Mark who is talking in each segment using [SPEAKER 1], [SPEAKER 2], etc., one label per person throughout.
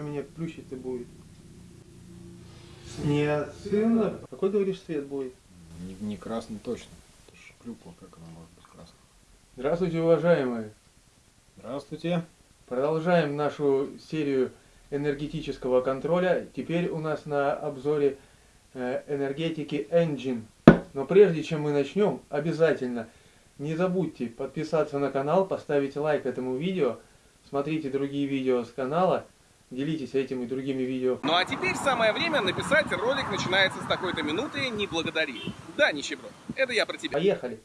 [SPEAKER 1] Что меня плющить-то будет? Ниацина? Какой, говоришь, цвет будет?
[SPEAKER 2] Не, не красный точно. Это ж клюква, как она может быть красной.
[SPEAKER 1] Здравствуйте, уважаемые!
[SPEAKER 2] Здравствуйте.
[SPEAKER 1] Продолжаем нашу серию энергетического контроля. Теперь у нас на обзоре э, энергетики Engine. Но прежде чем мы начнем, обязательно не забудьте подписаться на канал, поставить лайк этому видео, смотрите другие видео с канала, делитесь этим и другими видео.
[SPEAKER 3] Ну а теперь самое время написать ролик начинается с такой-то минуты «Не благодари». Да, нищеброд, это я про тебя.
[SPEAKER 1] Поехали!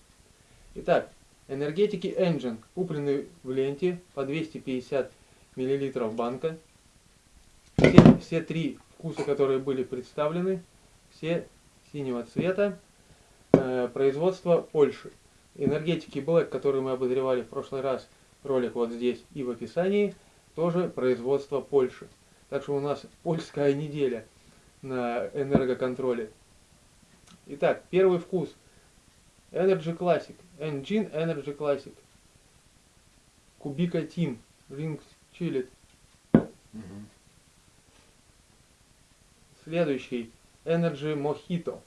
[SPEAKER 1] Итак, энергетики Engine куплены в ленте по 250 мл банка. Все, все три вкуса, которые были представлены, все синего цвета. Э, производство Польши. Энергетики Black, которые мы обозревали в прошлый раз, ролик вот здесь и в описании, тоже производство Польши. Так что у нас польская неделя на энергоконтроле. Итак, первый вкус. Energy Classic. Engine Energy Classic. Кубика. Ring Chillet.
[SPEAKER 2] Мгм.
[SPEAKER 1] Следующий. Energy Mojito.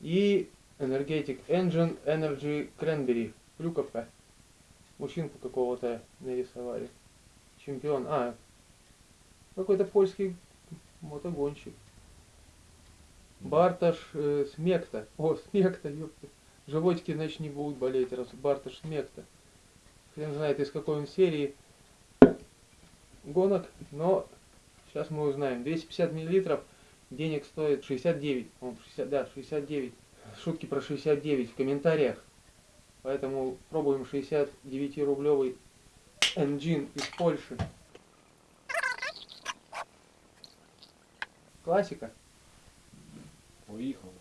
[SPEAKER 1] И Energetic Engine Energy Cranberry. Клюковка. Мужчинку какого-то нарисовали. Чемпион. А, какой-то польский мотогонщик. Барташ э, Смекта. О, Смекта, ёпта. Животики, значит, не будут болеть, раз Барташ Смекта. Хрен знает, из какой он серии гонок, но сейчас мы узнаем. 250 миллилитров, денег стоит 69. О, 60, да, 69. Шутки про 69 в комментариях. Поэтому пробуем 69-рублевый Engine из Польши. Классика.
[SPEAKER 2] Поехал.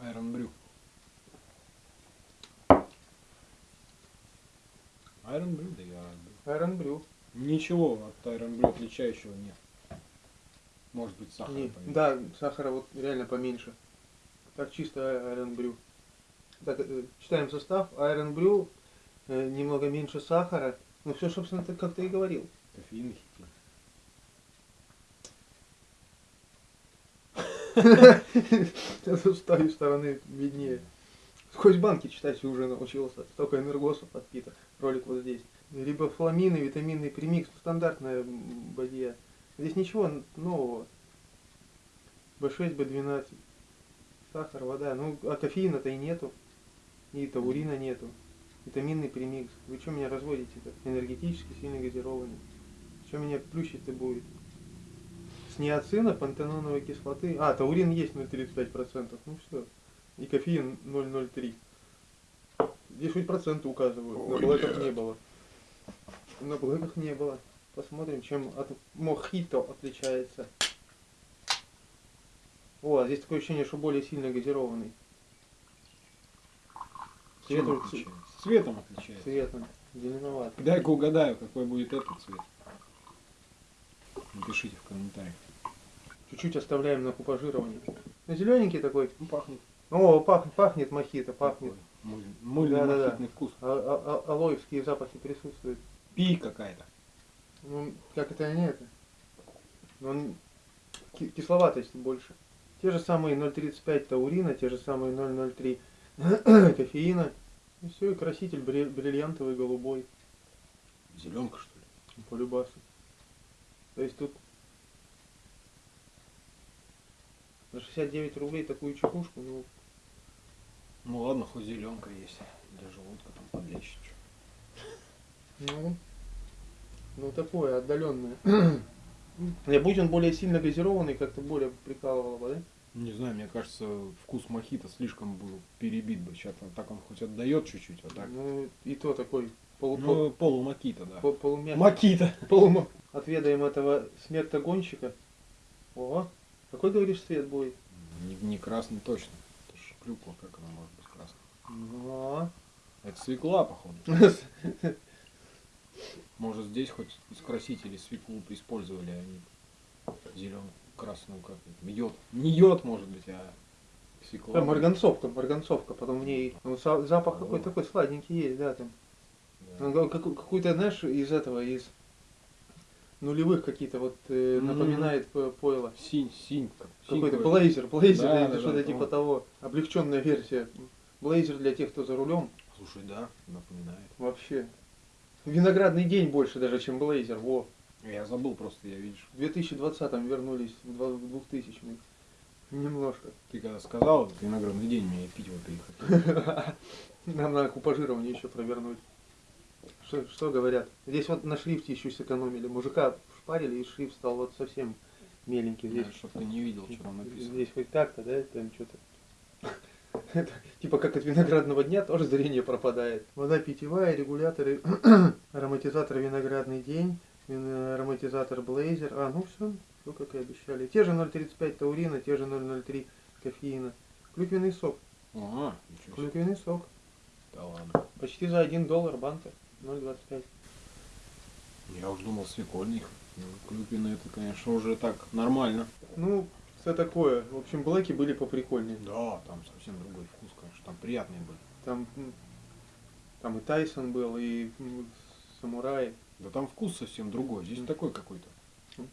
[SPEAKER 2] Iron Brew. Iron Brew, да я Iron Brew.
[SPEAKER 1] Iron Brew.
[SPEAKER 2] Ничего от Iron Brew отличающего нет. Может быть сахар
[SPEAKER 1] Не,
[SPEAKER 2] поменьше.
[SPEAKER 1] да, сахара вот реально поменьше. Так чисто Iron Brew. Так, э, читаем состав. Iron Brew, э, немного меньше сахара. Ну все, собственно, ты как ты и говорил.
[SPEAKER 2] Кофеин хитин.
[SPEAKER 1] С той стороны виднее. Сквозь банки читать уже научился. Столько энергосов подпито. Ролик вот здесь. Рибофламины, витаминный премикс. Стандартная м, бадья. Здесь ничего нового. B6, B12. Сахар, вода. Ну, а кофеина-то и нету. И таурина нету. Витаминный премикс. Вы что меня разводите-то? Энергетически сильно газированный. Что меня плющить-то будет? С ниацина, пантеноновой кислоты. А, таурин есть 0,35%. Ну все. И кофеин 0,03. Здесь хоть проценты указывают. На
[SPEAKER 2] Ой,
[SPEAKER 1] блэках
[SPEAKER 2] блядь.
[SPEAKER 1] не было. На блэках не было. Посмотрим, чем от мохито отличается. О, а здесь такое ощущение, что более сильно газированный. Цвет
[SPEAKER 2] отличается? Цветом отличается.
[SPEAKER 1] цветом. Зеленоватый.
[SPEAKER 2] Дай-ка угадаю, какой будет этот цвет. Напишите в комментариях.
[SPEAKER 1] Чуть-чуть оставляем на купажирование. Ну, зелененький такой.
[SPEAKER 2] Ну, пахнет.
[SPEAKER 1] О, пахнет, пахнет мохито, пахнет.
[SPEAKER 2] такой мыль- Мыльный
[SPEAKER 1] Да-да-да.
[SPEAKER 2] мохитный вкус.
[SPEAKER 1] А, а- а- алоевские запахи присутствуют.
[SPEAKER 2] Пи какая-то.
[SPEAKER 1] Ну, как это не это? Ну, он ки- кисловатость больше. Те же самые 0,35 таурина, те же самые 0,03 кофеина. И все, и краситель бри- бриллиантовый голубой
[SPEAKER 2] Зеленка, что ли?
[SPEAKER 1] по любасу. То есть тут за 69 рублей такую чекушку, ну,
[SPEAKER 2] Ну ладно, хоть зеленка есть. Для желудка там подлечить.
[SPEAKER 1] ну, ну такое отдаленное. Не будь он более сильно газированный, как-то более прикалывало бы, да?
[SPEAKER 2] Не знаю, мне кажется, вкус мохито слишком был перебит бы. Сейчас так он хоть отдает чуть-чуть, а так.
[SPEAKER 1] Ну, и то такой полу,
[SPEAKER 2] Ну, полумакита, да.
[SPEAKER 1] пол- полумягкий.
[SPEAKER 2] Макита.
[SPEAKER 1] Полума. Отведаем этого смертогонщика. О, какой, говоришь, цвет будет?
[SPEAKER 2] Не, не красный точно. Это ж клюква, как она может быть красной.
[SPEAKER 1] Ну,
[SPEAKER 2] Это свекла, походу. Может здесь хоть из красителей свеклу использовали, а они зеленую, красную как йод. Не йод, может быть, а Свекла.
[SPEAKER 1] Да, марганцовка, марганцовка, потом в ней ну, запах какой-то такой сладенький есть, да, там.
[SPEAKER 2] Да.
[SPEAKER 1] Он какой- Какой-то, знаешь, из этого, из нулевых какие-то вот э,
[SPEAKER 2] Мгм.
[SPEAKER 1] напоминает п- пойло.
[SPEAKER 2] Синь, синь. как- синь
[SPEAKER 1] Какой-то блейзер, блейзер
[SPEAKER 2] Да,
[SPEAKER 1] или
[SPEAKER 2] да,
[SPEAKER 1] что-то
[SPEAKER 2] да,
[SPEAKER 1] типа
[SPEAKER 2] помню.
[SPEAKER 1] того. Облегченная версия. Блейзер для тех, кто за рулем.
[SPEAKER 2] Слушай, да, напоминает.
[SPEAKER 1] Вообще. Виноградный день больше даже, чем блейзер. Во.
[SPEAKER 2] Я забыл просто, я видишь.
[SPEAKER 1] В 2020 вернулись в два- в 2000 Немножко.
[SPEAKER 2] Ты когда сказал, этот виноградный день, мне пить вот приехать.
[SPEAKER 1] Нам надо купажирование еще провернуть. Что, что говорят? Здесь вот на шрифте еще сэкономили. Мужика шпарили, и шрифт стал вот совсем меленький. Здесь,
[SPEAKER 2] Чтобы ты не видел, что там написано.
[SPEAKER 1] здесь хоть так-то, да, там что-то. Типа как от виноградного дня тоже зрение пропадает. Вода питьевая, регуляторы, ароматизатор виноградный день, ароматизатор блейзер. А, ну все, все как и обещали. Те же 0,35 таурина, те же 0,03 кофеина. Клюквенный сок.
[SPEAKER 2] Ага.
[SPEAKER 1] Клюквенный сок.
[SPEAKER 2] Да ладно.
[SPEAKER 1] Почти за 1 доллар банка. 0,25.
[SPEAKER 2] Я уж думал свекольник. Ну, это, конечно, уже так нормально.
[SPEAKER 1] Ну, все такое. В общем, блэки были поприкольнее.
[SPEAKER 2] Да, там совсем другой вкус, конечно. Там приятные были.
[SPEAKER 1] Там, там и Тайсон был, и Самурай.
[SPEAKER 2] Да там вкус совсем другой. Здесь
[SPEAKER 1] Мгм.
[SPEAKER 2] такой какой-то.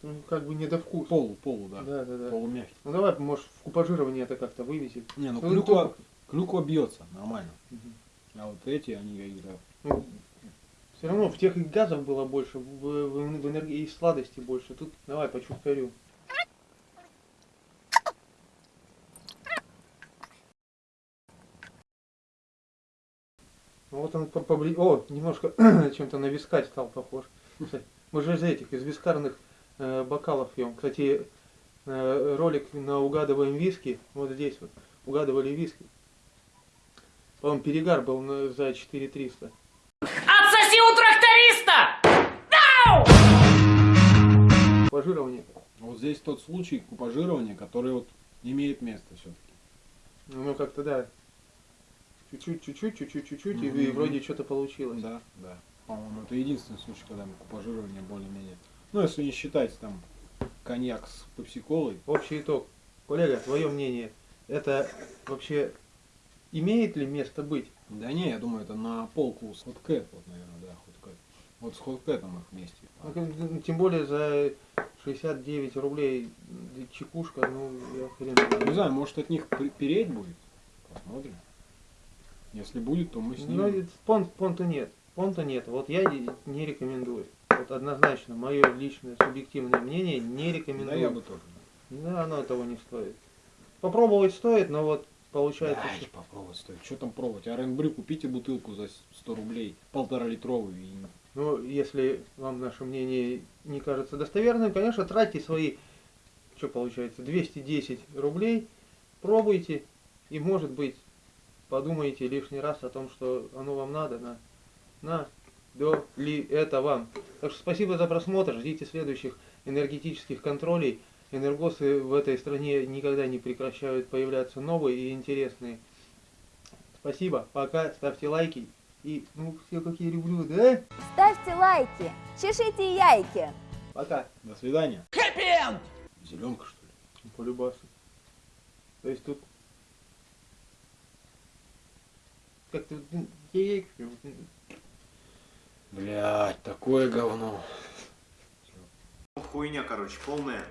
[SPEAKER 1] Ну, как бы не до вкуса.
[SPEAKER 2] Полу, полу, да.
[SPEAKER 1] Да, да, да.
[SPEAKER 2] Полумягкий.
[SPEAKER 1] Ну давай, может, в купажирование это как-то вывесить.
[SPEAKER 2] Не, ну
[SPEAKER 1] Ну,
[SPEAKER 2] клюква, клюква бьется, нормально.
[SPEAKER 1] Мгм.
[SPEAKER 2] А вот эти, они какие-то...
[SPEAKER 1] Ну, все равно в тех и газов было больше, в, в- в энергии и сладости больше. Тут давай по чуткарю. Ну вот он по- побли... О, немножко чем-то на вискарь стал похож. Кстати, Мы же из этих, из вискарных э, бокалов пьем. Кстати, э, ролик на угадываем виски. Вот здесь вот. Угадывали виски. По-моему, перегар был на- за 4300.
[SPEAKER 4] Отсоси у тракториста!
[SPEAKER 1] Пожирование.
[SPEAKER 2] Вот здесь тот случай купажирования, который вот имеет место все-таки.
[SPEAKER 1] Ну, как-то да. Чуть-чуть, чуть-чуть, чуть-чуть, чуть-чуть, и-
[SPEAKER 2] Мгм.
[SPEAKER 1] и вроде что-то получилось.
[SPEAKER 2] Да, да. По-моему, это единственный случай, когда мы купажирование более-менее. Ну, если не считать там коньяк с пепсиколой.
[SPEAKER 1] Общий итог. Коллега, твое мнение, это вообще имеет ли место быть?
[SPEAKER 2] Да не, я думаю, это на полку с хоткэт, вот, наверное, да, хоткэт. Вот с хоткэтом их вместе.
[SPEAKER 1] Ну, как- Тем более за 69 рублей чекушка, ну, я хрен.
[SPEAKER 2] Не знаю, может от них переть будет? Посмотрим. Если будет, то мы с ним.
[SPEAKER 1] это понт, понта нет. Понта нет. Вот я не рекомендую. Вот однозначно, мое личное субъективное мнение, не
[SPEAKER 2] Да,
[SPEAKER 1] рекомендую.
[SPEAKER 2] я бы тоже.
[SPEAKER 1] Да, оно того не стоит. Попробовать стоит, но вот получается,
[SPEAKER 2] Да,
[SPEAKER 1] что-
[SPEAKER 2] попробовать стоит. Что там пробовать? РНБрю купите бутылку за 100 рублей, полтора литровую. И...
[SPEAKER 1] Ну, если вам наше мнение не кажется достоверным, конечно, тратьте свои, что получается, 210 рублей, пробуйте, и, может быть, подумайте лишний раз о том, что оно вам надо, на, на, до ли это вам. Так что спасибо за просмотр, ждите следующих энергетических контролей. Энергосы в этой стране никогда не прекращают появляться новые и интересные. Спасибо, пока, ставьте лайки. И, ну, все какие люблю, да?
[SPEAKER 5] Ставьте лайки, чешите яйки.
[SPEAKER 1] Пока.
[SPEAKER 2] До свидания.
[SPEAKER 4] Хэппи-энд!
[SPEAKER 2] Зеленка, что ли?
[SPEAKER 1] По любасу. То есть тут как-то яйки, м,
[SPEAKER 2] Блять, такое говно.
[SPEAKER 6] Хуйня, короче, полная.